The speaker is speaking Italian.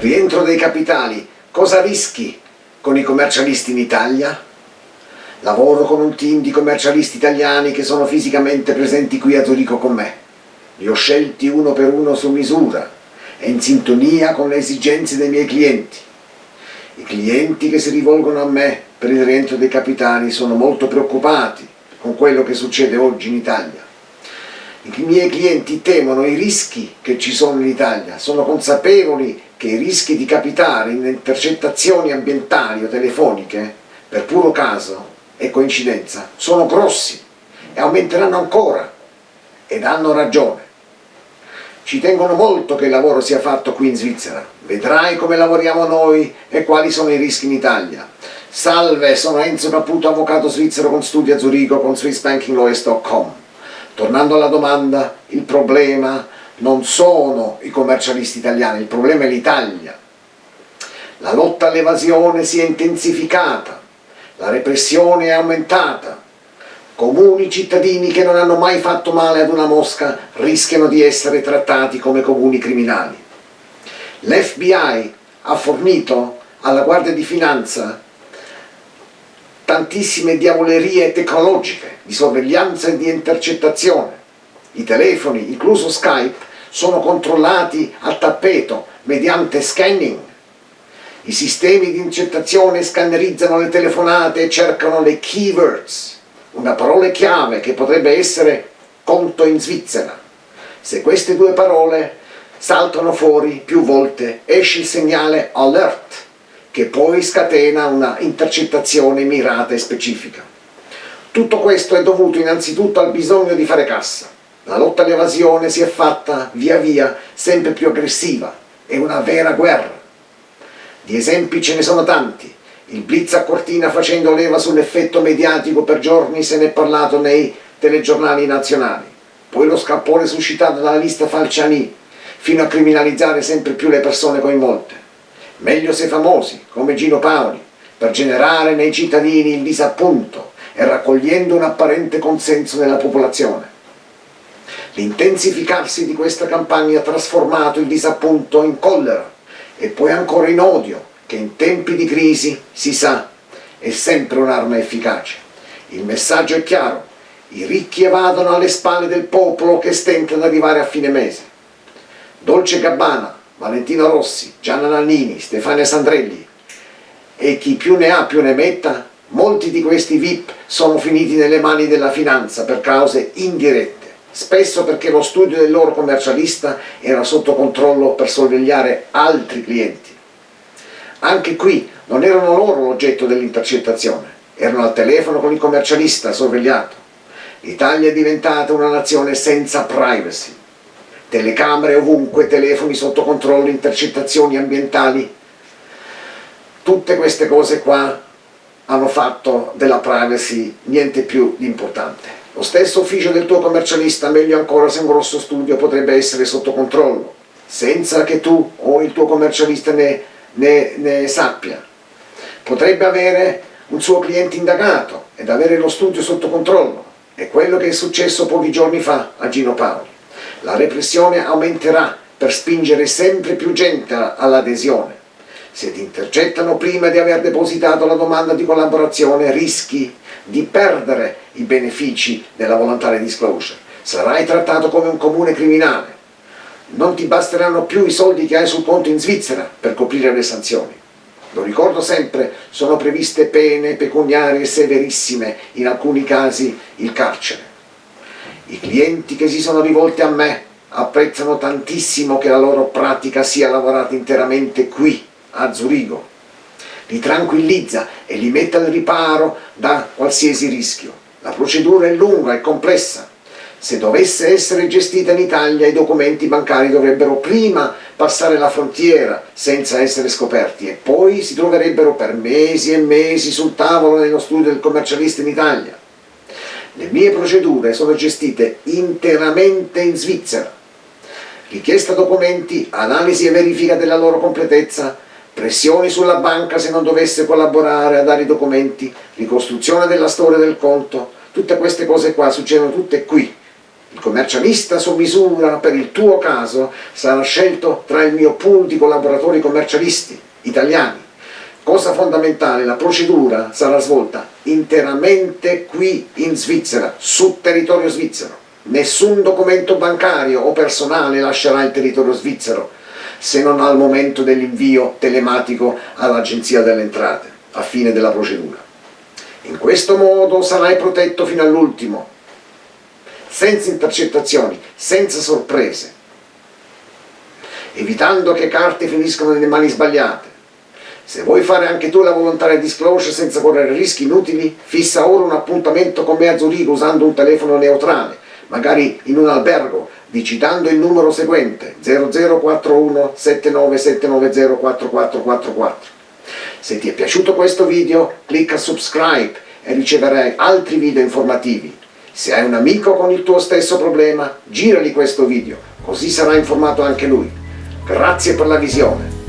Rientro dei capitali, cosa rischi con i commercialisti in Italia? Lavoro con un team di commercialisti italiani che sono fisicamente presenti qui a Zurigo con me. Li ho scelti uno per uno su misura e in sintonia con le esigenze dei miei clienti. I clienti che si rivolgono a me per il rientro dei capitali sono molto preoccupati con quello che succede oggi in Italia. I miei clienti temono i rischi che ci sono in Italia, sono consapevoli che i rischi di capitare in intercettazioni ambientali o telefoniche, per puro caso e coincidenza, sono grossi e aumenteranno ancora ed hanno ragione. Ci tengono molto che il lavoro sia fatto qui in Svizzera. Vedrai come lavoriamo noi e quali sono i rischi in Italia. Salve, sono Enzo Caputo, avvocato svizzero con studi a Zurigo con SwissBankingLawyers.com. Tornando alla domanda, il problema non sono i commercialisti italiani, il problema è l'Italia. La lotta all'evasione si è intensificata, la repressione è aumentata, comuni cittadini che non hanno mai fatto male ad una mosca rischiano di essere trattati come comuni criminali. L'FBI ha fornito alla Guardia di Finanza tantissime diavolerie tecnologiche di sorveglianza e di intercettazione. I telefoni, incluso Skype, sono controllati a tappeto mediante scanning. I sistemi di intercettazione scannerizzano le telefonate e cercano le keywords, una parola chiave che potrebbe essere conto in Svizzera. Se queste due parole saltano fuori più volte esce il segnale alert che poi scatena una intercettazione mirata e specifica. Tutto questo è dovuto innanzitutto al bisogno di fare cassa. La lotta all'evasione si è fatta via via sempre più aggressiva, è una vera guerra. Di esempi ce ne sono tanti. Il blitz a Cortina facendo leva sull'effetto mediatico per giorni se ne è parlato nei telegiornali nazionali. Poi lo scappone suscitato dalla lista Falciani, fino a criminalizzare sempre più le persone coinvolte. Meglio se famosi, come Gino Paoli, per generare nei cittadini il disappunto e raccogliendo un apparente consenso nella popolazione. L'intensificarsi di questa campagna ha trasformato il disappunto in collera e poi ancora in odio, che in tempi di crisi, si sa, è sempre un'arma efficace. Il messaggio è chiaro, i ricchi evadono alle spalle del popolo che stenta ad arrivare a fine mese. Dolce Gabbana, Valentino Rossi, Gianna Nannini, Stefania Sandrelli e chi più ne ha più ne metta, molti di questi VIP sono finiti nelle mani della finanza per cause indirette spesso perché lo studio del loro commercialista era sotto controllo per sorvegliare altri clienti. Anche qui non erano loro l'oggetto dell'intercettazione, erano al telefono con il commercialista sorvegliato. L'Italia è diventata una nazione senza privacy. Telecamere ovunque, telefoni sotto controllo, intercettazioni ambientali. Tutte queste cose qua hanno fatto della privacy niente più di importante. Lo stesso ufficio del tuo commercialista, meglio ancora se un grosso studio, potrebbe essere sotto controllo, senza che tu o il tuo commercialista ne, ne, ne sappia. Potrebbe avere un suo cliente indagato ed avere lo studio sotto controllo. È quello che è successo pochi giorni fa a Gino Paoli. La repressione aumenterà per spingere sempre più gente all'adesione. Se ti intercettano prima di aver depositato la domanda di collaborazione rischi di perdere i benefici della volontaria disclosure. Sarai trattato come un comune criminale. Non ti basteranno più i soldi che hai sul conto in Svizzera per coprire le sanzioni. Lo ricordo sempre, sono previste pene pecuniarie severissime, in alcuni casi il carcere. I clienti che si sono rivolti a me apprezzano tantissimo che la loro pratica sia lavorata interamente qui, a Zurigo, li tranquillizza e li mette al riparo da qualsiasi rischio. La procedura è lunga e complessa. Se dovesse essere gestita in Italia i documenti bancari dovrebbero prima passare la frontiera senza essere scoperti e poi si troverebbero per mesi e mesi sul tavolo nello studio del commercialista in Italia. Le mie procedure sono gestite interamente in Svizzera. Richiesta documenti, analisi e verifica della loro completezza, pressioni sulla banca se non dovesse collaborare a dare i documenti, ricostruzione della storia del conto, tutte queste cose qua succedono tutte qui, Il commercialista su misura per il tuo caso sarà scelto tra il mio pool di collaboratori commercialisti italiani. Cosa fondamentale, la procedura sarà svolta interamente qui in Svizzera, su territorio svizzero. Nessun documento bancario o personale lascerà il territorio svizzero se non al momento dell'invio telematico all'Agenzia delle Entrate, a fine della procedura. In questo modo sarai protetto fino all'ultimo, senza intercettazioni, senza sorprese, evitando che carte finiscano nelle mani sbagliate. Se vuoi fare anche tu la volontaria disclosure senza correre rischi inutili, fissa ora un appuntamento con me a Zurigo usando un telefono neutrale, magari in un albergo, digitando il numero seguente 0041 79 4444. Se ti è piaciuto questo video clicca subscribe e riceverai altri video informativi. Se hai un amico con il tuo stesso problema, girali questo video, così sarà informato anche lui. Grazie per la visione.